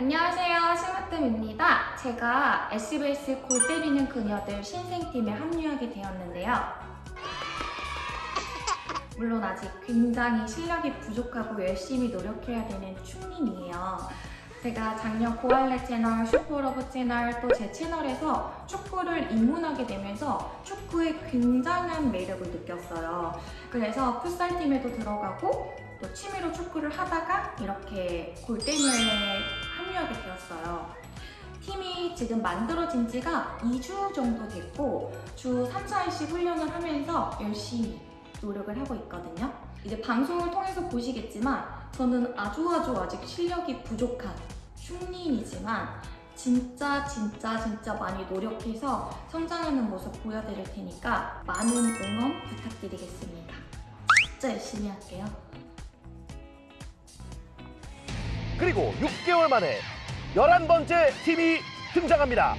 안녕하세요. 심으뜸입니다. 제가 SBS 골 때리는 그녀들 신생팀에 합류하게 되었는데요. 물론 아직 굉장히 실력이 부족하고 열심히 노력해야 되는 충님이에요. 제가 작년 고알레 채널, 슈퍼러브 채널 또 제 채널에서 축구를 입문하게 되면서 축구의 굉장한 매력을 느꼈어요. 그래서 풋살팀에도 들어가고 또 취미로 축구를 하다가 이렇게 골대녀에 지금 만들어진 지가 2주 정도 됐고 주 3, 4일씩 훈련을 하면서 열심히 노력을 하고 있거든요. 이제 방송을 통해서 보시겠지만 저는 아주 아주 아직 실력이 부족한 흉린이지만 진짜 진짜 진짜 많이 노력해서 성장하는 모습 보여드릴 테니까 많은 응원 부탁드리겠습니다. 진짜 열심히 할게요. 그리고 6개월 만에 11번째 팀이 등장합니다.